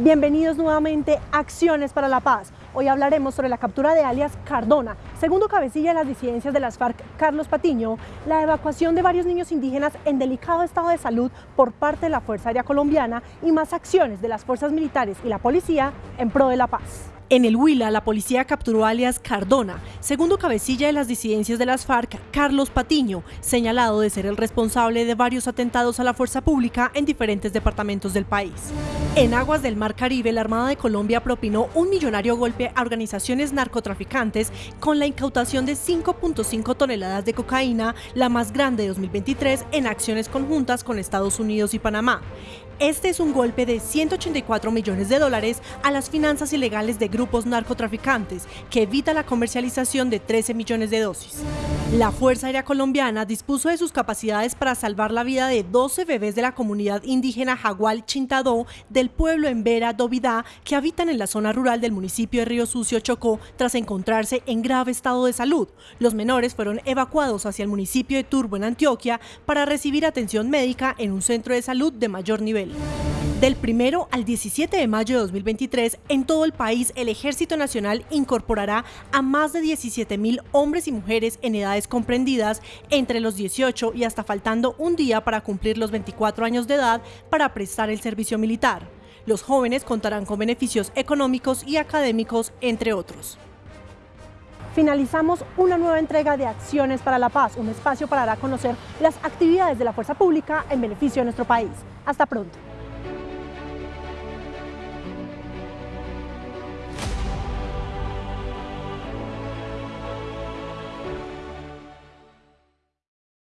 Bienvenidos nuevamente a Acciones para la Paz. Hoy hablaremos sobre la captura de alias Cardona, segundo cabecilla de las disidencias de las FARC, Carlos Patiño, la evacuación de varios niños indígenas en delicado estado de salud por parte de la Fuerza Aérea Colombiana y más acciones de las fuerzas militares y la policía en pro de la paz. En el Huila, la policía capturó alias Cardona, segundo cabecilla de las disidencias de las FARC, Carlos Patiño, señalado de ser el responsable de varios atentados a la fuerza pública en diferentes departamentos del país. En aguas del Mar Caribe, la Armada de Colombia propinó un millonario golpe a organizaciones narcotraficantes con la incautación de 5.5 toneladas de cocaína, la más grande de 2023, en acciones conjuntas con Estados Unidos y Panamá. Este es un golpe de 184 millones de dólares a las finanzas ilegales de grupos narcotraficantes, que evita la comercialización de 13 millones de dosis. La Fuerza Aérea Colombiana dispuso de sus capacidades para salvar la vida de 12 bebés de la comunidad indígena Jagual Chintadó del pueblo en Vera Dovidá que habitan en la zona rural del municipio de Río Sucio Chocó tras encontrarse en grave estado de salud. Los menores fueron evacuados hacia el municipio de Turbo en Antioquia para recibir atención médica en un centro de salud de mayor nivel. Del 1 al 17 de mayo de 2023, en todo el país, el Ejército Nacional incorporará a más de 17 mil hombres y mujeres en edades comprendidas entre los 18 y hasta faltando un día para cumplir los 24 años de edad para prestar el servicio militar. Los jóvenes contarán con beneficios económicos y académicos, entre otros. Finalizamos una nueva entrega de Acciones para la Paz, un espacio para dar a conocer las actividades de la fuerza pública en beneficio de nuestro país. Hasta pronto.